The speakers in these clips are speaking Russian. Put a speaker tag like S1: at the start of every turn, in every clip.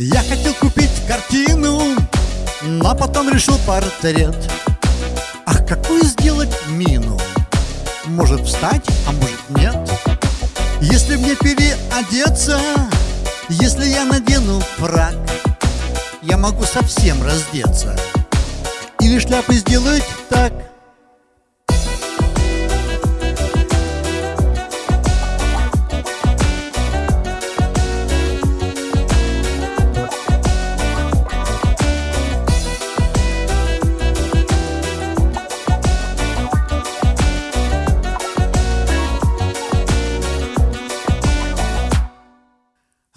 S1: Я хотел купить картину, но потом решил портрет. Ах, какую сделать мину? Может встать, а может нет. Если мне переодеться, если я надену фраг, я могу совсем раздеться. Или шляпы сделать так –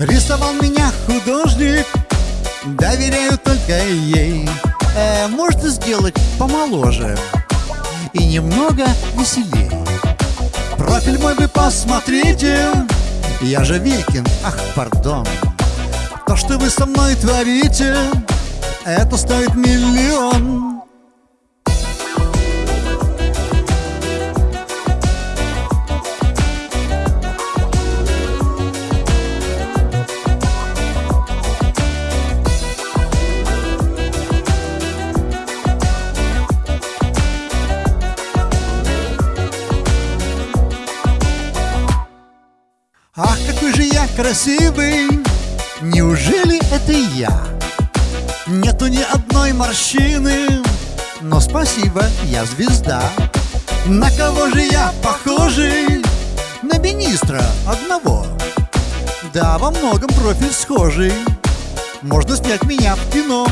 S1: Рисовал меня художник, доверяю только ей. Э, Можно сделать помоложе и немного веселее. Профиль мой вы посмотрите, я же Викин, ах, пардон. То, что вы со мной творите, это стоит миллион Ах, какой же я красивый! Неужели это я? Нету ни одной морщины, но спасибо, я звезда. На кого же я похожий? На министра одного. Да, во многом профиль схожий. Можно снять меня в кино.